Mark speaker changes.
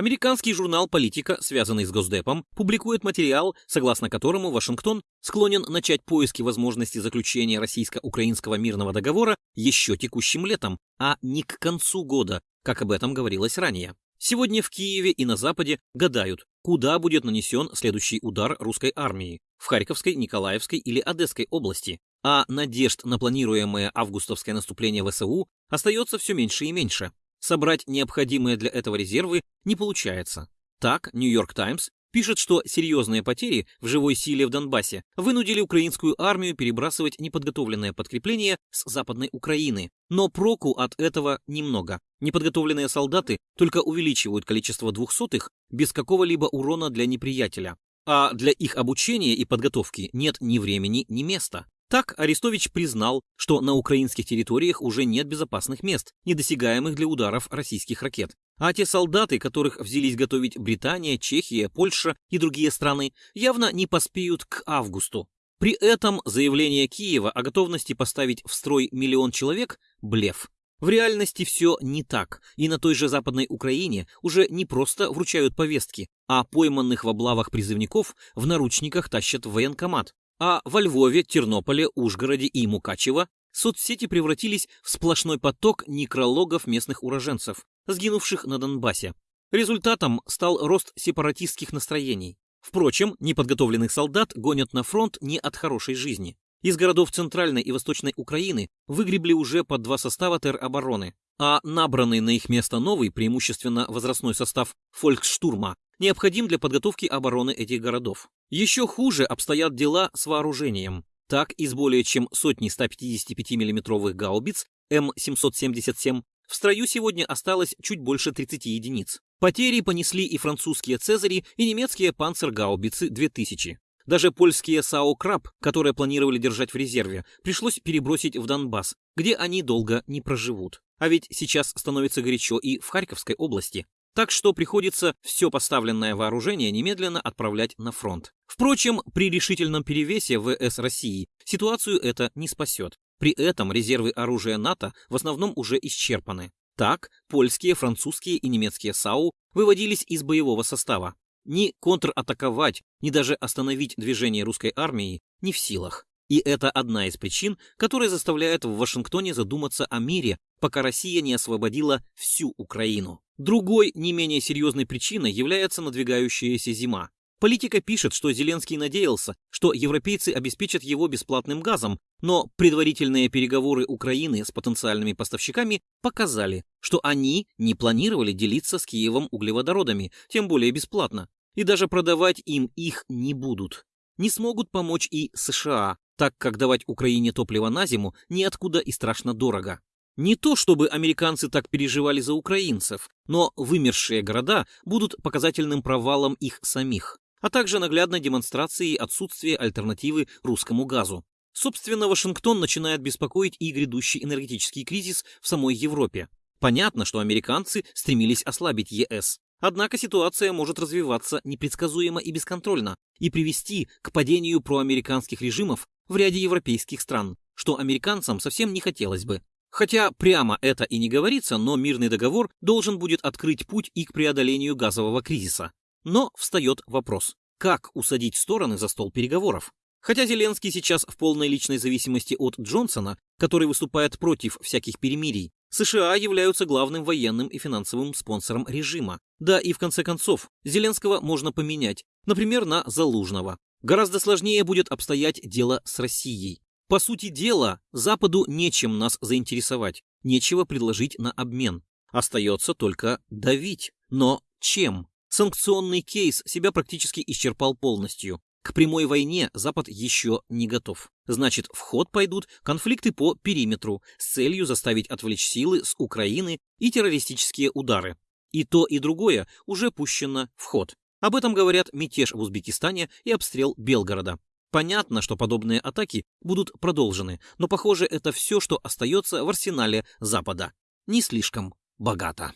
Speaker 1: Американский журнал «Политика», связанный с Госдепом, публикует материал, согласно которому Вашингтон склонен начать поиски возможности заключения российско-украинского мирного договора еще текущим летом, а не к концу года, как об этом говорилось ранее. Сегодня в Киеве и на Западе гадают, куда будет нанесен следующий удар русской армии – в Харьковской, Николаевской или Одесской области, а надежд на планируемое августовское наступление ВСУ остается все меньше и меньше. Собрать необходимые для этого резервы не получается. Так, Нью-Йорк Таймс пишет, что серьезные потери в живой силе в Донбассе вынудили украинскую армию перебрасывать неподготовленное подкрепление с Западной Украины. Но проку от этого немного. Неподготовленные солдаты только увеличивают количество двухсотых без какого-либо урона для неприятеля. А для их обучения и подготовки нет ни времени, ни места. Так Арестович признал, что на украинских территориях уже нет безопасных мест, недосягаемых для ударов российских ракет. А те солдаты, которых взялись готовить Британия, Чехия, Польша и другие страны, явно не поспеют к августу. При этом заявление Киева о готовности поставить в строй миллион человек – блеф. В реальности все не так, и на той же Западной Украине уже не просто вручают повестки, а пойманных в облавах призывников в наручниках тащат в военкомат. А во Львове, Тернополе, Ужгороде и Мукачево соцсети превратились в сплошной поток некрологов местных уроженцев, сгинувших на Донбассе. Результатом стал рост сепаратистских настроений. Впрочем, неподготовленных солдат гонят на фронт не от хорошей жизни. Из городов Центральной и Восточной Украины выгребли уже по два состава теробороны, а набранный на их место новый, преимущественно возрастной состав фольксштурма, необходим для подготовки обороны этих городов. Еще хуже обстоят дела с вооружением. Так, из более чем сотни 155 миллиметровых гаубиц М777 в строю сегодня осталось чуть больше 30 единиц. Потери понесли и французские «Цезари», и немецкие «Панцергаубицы» 2000. Даже польские САО «Краб», которые планировали держать в резерве, пришлось перебросить в Донбасс, где они долго не проживут. А ведь сейчас становится горячо и в Харьковской области. Так что приходится все поставленное вооружение немедленно отправлять на фронт. Впрочем, при решительном перевесе ВС России ситуацию это не спасет. При этом резервы оружия НАТО в основном уже исчерпаны. Так, польские, французские и немецкие САУ выводились из боевого состава. Ни контратаковать, ни даже остановить движение русской армии не в силах. И это одна из причин, которая заставляет в Вашингтоне задуматься о мире, пока Россия не освободила всю Украину. Другой, не менее серьезной причиной является надвигающаяся зима. Политика пишет, что Зеленский надеялся, что европейцы обеспечат его бесплатным газом, но предварительные переговоры Украины с потенциальными поставщиками показали, что они не планировали делиться с Киевом углеводородами, тем более бесплатно, и даже продавать им их не будут. Не смогут помочь и США, так как давать Украине топливо на зиму неоткуда и страшно дорого. Не то чтобы американцы так переживали за украинцев, но вымершие города будут показательным провалом их самих, а также наглядной демонстрацией отсутствия альтернативы русскому газу. Собственно, Вашингтон начинает беспокоить и грядущий энергетический кризис в самой Европе. Понятно, что американцы стремились ослабить ЕС, Однако ситуация может развиваться непредсказуемо и бесконтрольно и привести к падению проамериканских режимов в ряде европейских стран, что американцам совсем не хотелось бы. Хотя прямо это и не говорится, но мирный договор должен будет открыть путь и к преодолению газового кризиса. Но встает вопрос, как усадить стороны за стол переговоров? Хотя Зеленский сейчас в полной личной зависимости от Джонсона, который выступает против всяких перемирий, США являются главным военным и финансовым спонсором режима. Да и в конце концов, Зеленского можно поменять, например, на Залужного. Гораздо сложнее будет обстоять дело с Россией. По сути дела, Западу нечем нас заинтересовать, нечего предложить на обмен. Остается только давить. Но чем? Санкционный кейс себя практически исчерпал полностью. К прямой войне Запад еще не готов. Значит, в ход пойдут конфликты по периметру с целью заставить отвлечь силы с Украины и террористические удары. И то, и другое уже пущено в ход. Об этом говорят мятеж в Узбекистане и обстрел Белгорода. Понятно, что подобные атаки будут продолжены, но, похоже, это все, что остается в арсенале Запада. Не слишком богато.